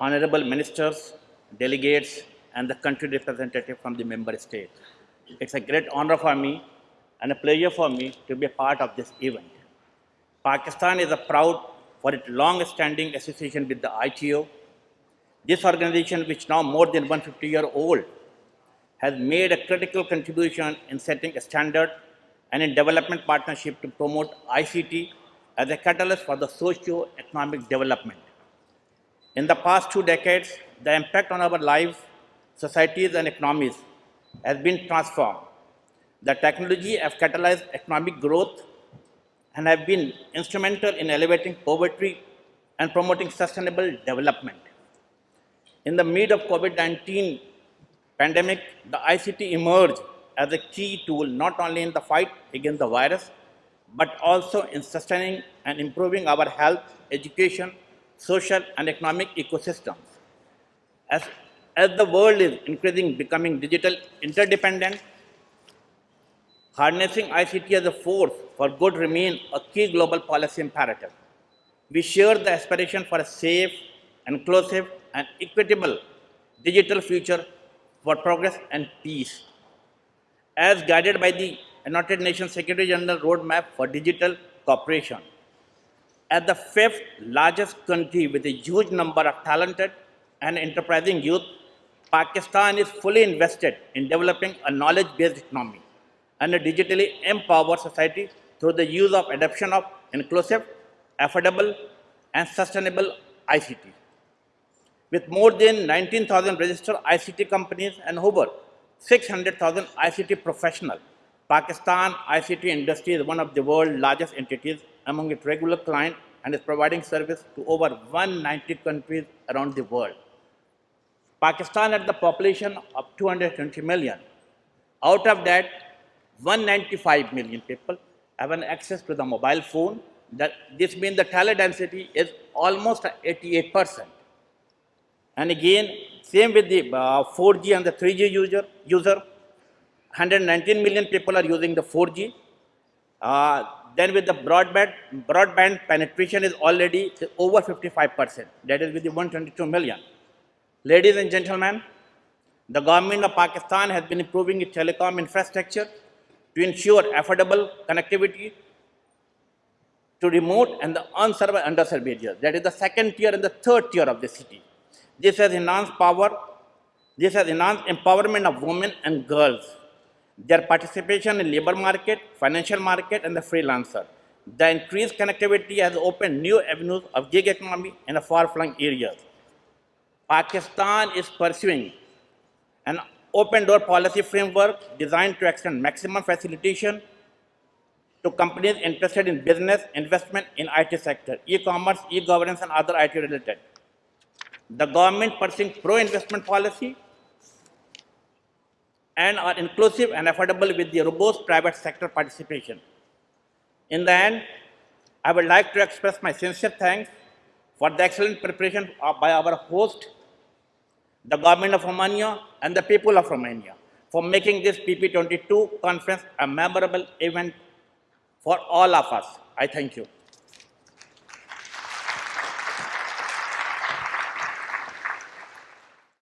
honorable ministers, delegates, and the country representative from the member state. It's a great honor for me and a pleasure for me to be a part of this event. Pakistan is proud for its long-standing association with the ITU. This organization, which now more than 150 year old, has made a critical contribution in setting a standard and in development partnership to promote ICT as a catalyst for the socio-economic development. In the past two decades, the impact on our lives, societies, and economies has been transformed. The technology has catalyzed economic growth and have been instrumental in elevating poverty and promoting sustainable development. In the mid of COVID-19 pandemic, the ICT emerged as a key tool not only in the fight against the virus, but also in sustaining and improving our health, education, social and economic ecosystems. As, as the world is increasingly becoming digital interdependent, harnessing ICT as a force for good remains a key global policy imperative. We share the aspiration for a safe, inclusive, and equitable digital future for progress and peace. As guided by the United Nations Secretary General Roadmap for Digital Cooperation, as the fifth largest country with a huge number of talented and enterprising youth, Pakistan is fully invested in developing a knowledge-based economy and a digitally empowered society through the use of adoption of inclusive, affordable, and sustainable ICT. With more than 19,000 registered ICT companies and over 600,000 ICT professionals, Pakistan ICT industry is one of the world's largest entities among its regular clients and is providing service to over 190 countries around the world. Pakistan had the population of 220 million. Out of that, 195 million people have an access to the mobile phone. That this means the tele density is almost 88 percent. And again, same with the uh, 4G and the 3G user, user. 119 million people are using the 4G. Uh, then with the broadband, broadband penetration is already over 55%. That is with the 122 million. Ladies and gentlemen, the government of Pakistan has been improving its telecom infrastructure to ensure affordable connectivity to remote and the unserved underserved areas. That is the second tier and the third tier of the city. This has enhanced power, this has enhanced empowerment of women and girls, their participation in labor market, financial market, and the freelancer. The increased connectivity has opened new avenues of gig economy in the far-flung areas. Pakistan is pursuing an open door policy framework designed to extend maximum facilitation to companies interested in business, investment in IT sector, e-commerce, e-governance, and other IT related. The government pursuing pro-investment policy and are inclusive and affordable with the robust private sector participation. In the end, I would like to express my sincere thanks for the excellent preparation by our host, the government of Romania and the people of Romania for making this PP22 conference a memorable event for all of us. I thank you.